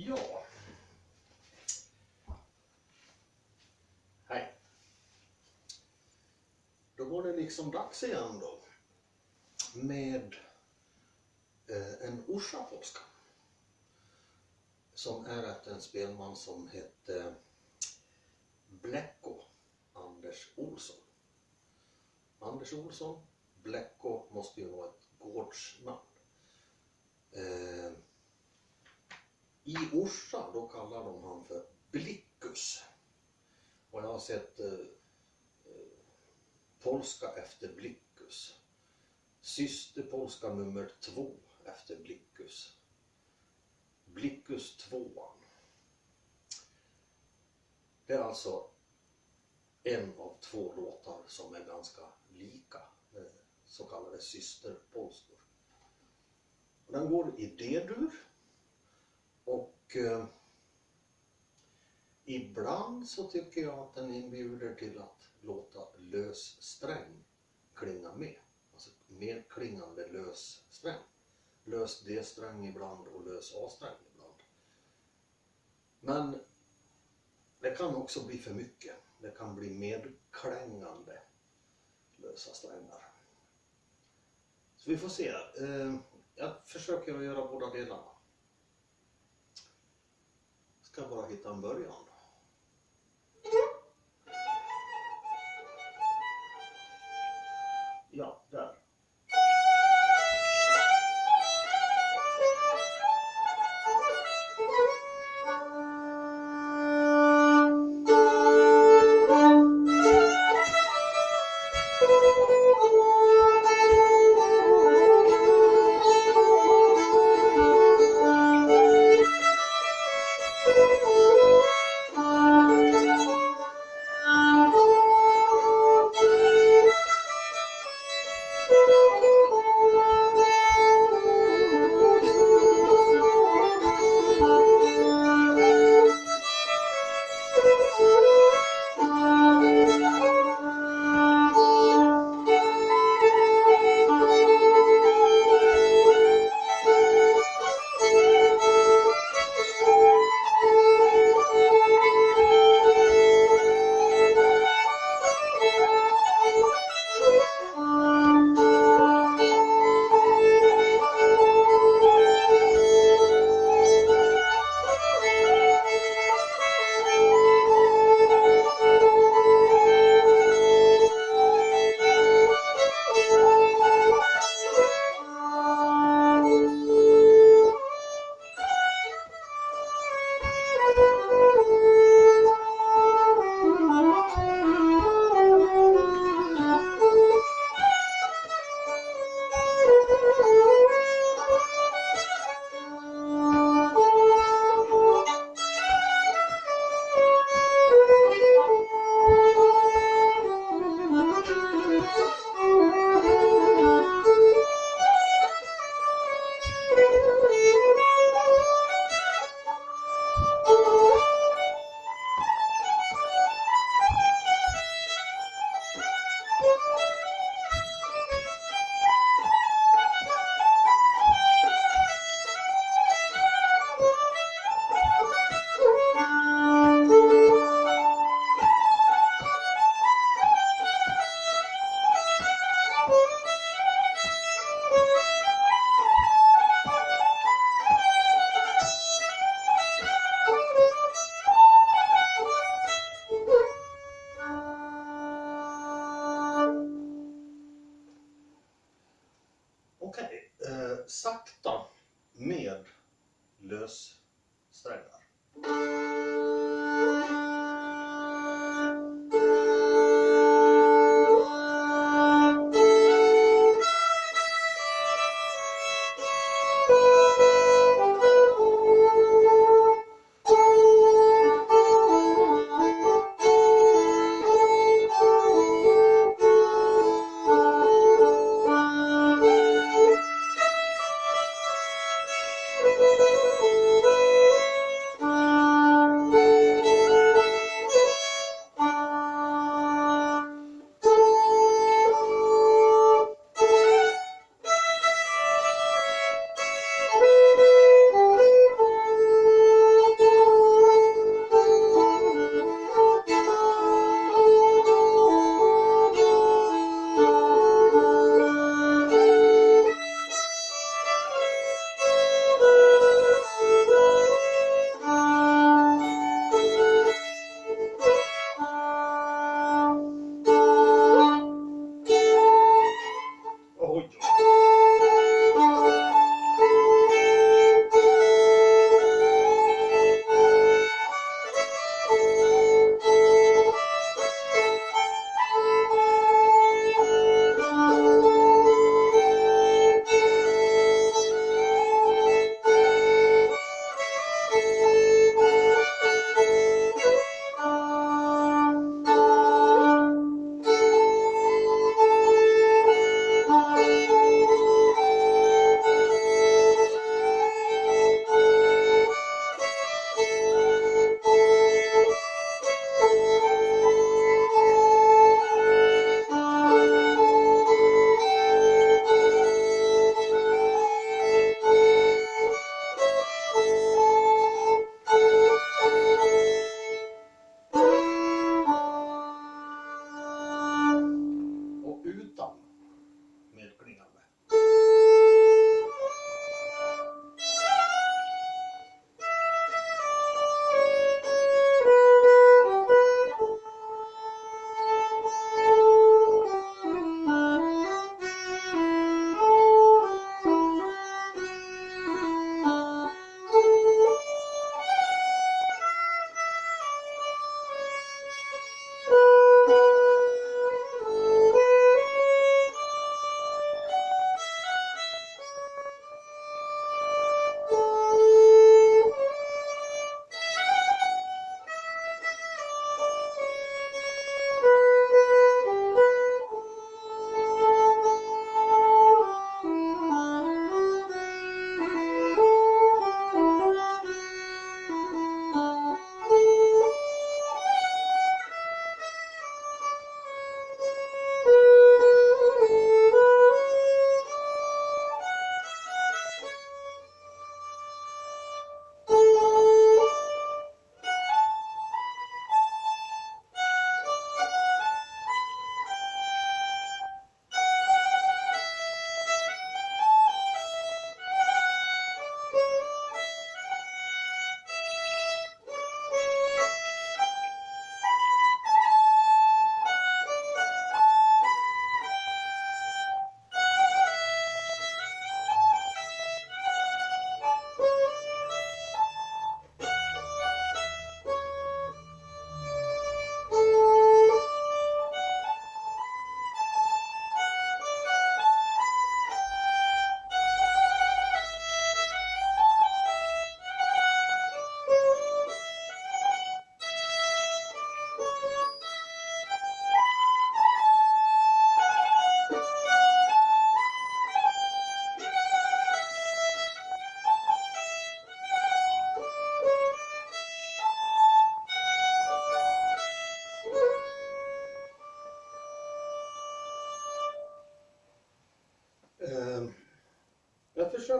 Ja. Hej. Då var det liksom dags igen då. Med eh, en Orsa-polska. Som är efter en spelman som hette Blecko Anders Olsson. Anders Olsson, Blecko måste ju vara ett gårdsnamn. I Orsa då kallar de han för Blickus. Och jag har sett eh, eh polska efter Blickus. Systerpolska nummer två efter Blickus. Blickus tvåan. Det är alltså en av två låtar som är ganska lika, eh, så kallade systerpolskor. Den går i D-dur och eh, ibland så tycker jag att den inbjuder till att låta lös sträng klinga med. Alltså medklingande lös sträng. Lös D-sträng ibland och lös A-sträng ibland. Men det kan också bli för mycket. Det kan bli medklängande lösa strängar. Så vi får se. Eh, jag försöker att göra båda delarna. Ska bara hitta en början. Ja, där.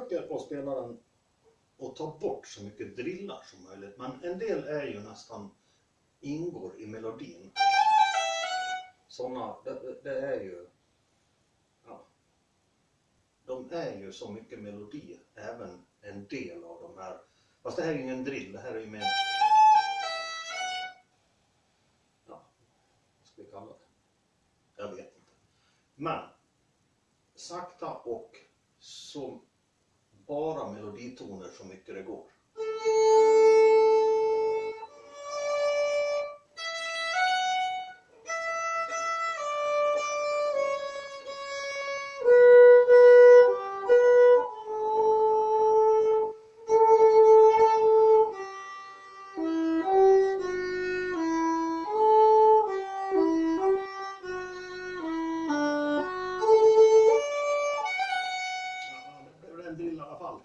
Försöker att spela den och ta bort så mycket drillar som möjligt. Men en del är ju nästan ingår i melodin. Sådana, det, det är ju... Ja, de är ju så mycket melodi, även en del av de här. Fast det här är ju ingen drill, det här är ju mer... Ja, vad ska vi kalla det? Jag vet inte. Men sakta och så bara meloditoner så mycket det går. En drill i alla fall.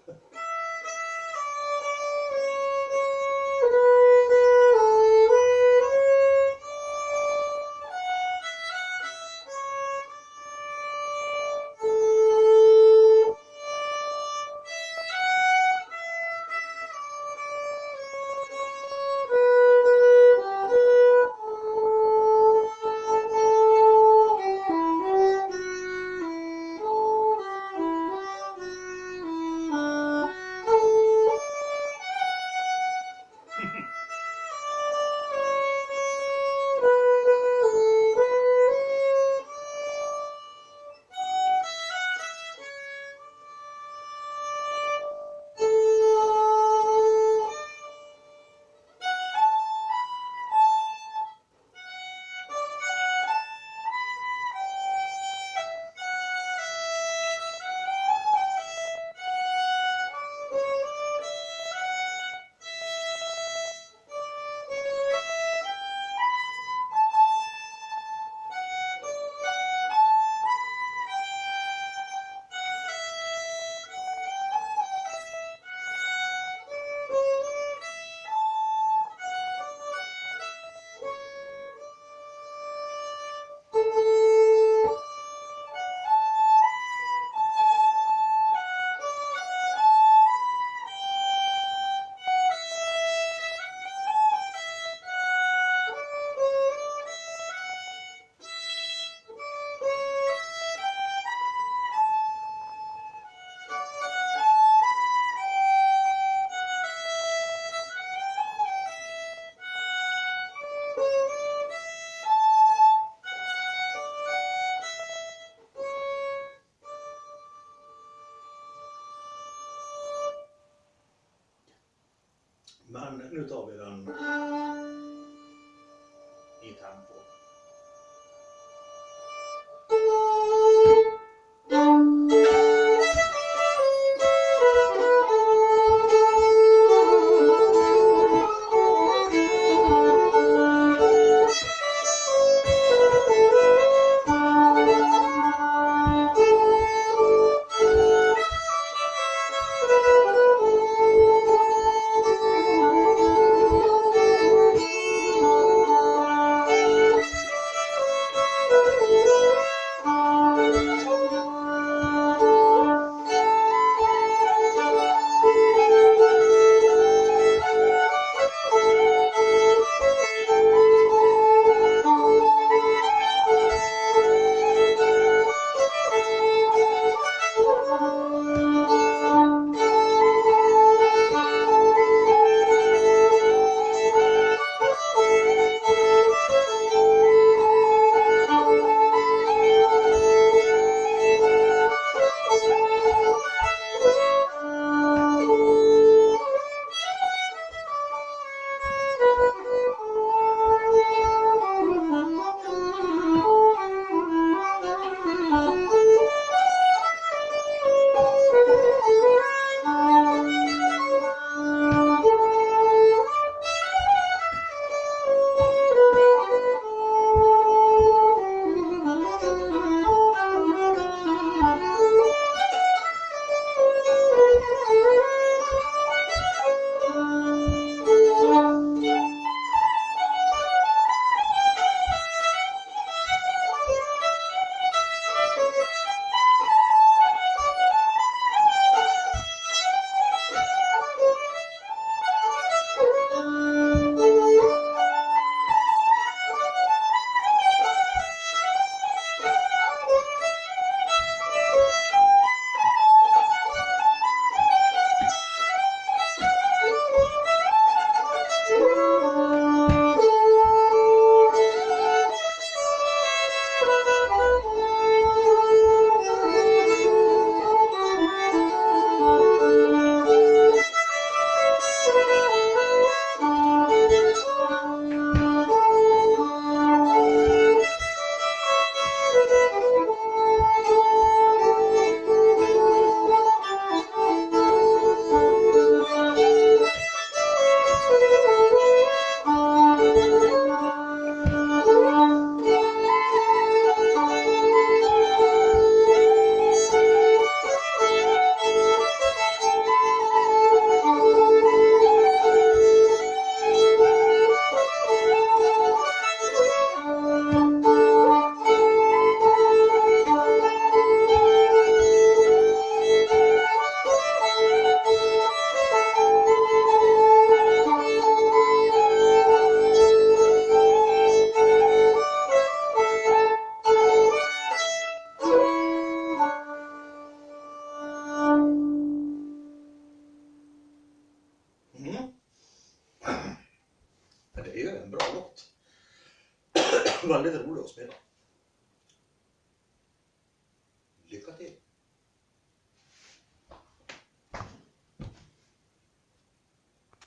Men nu tar vi den i tempo.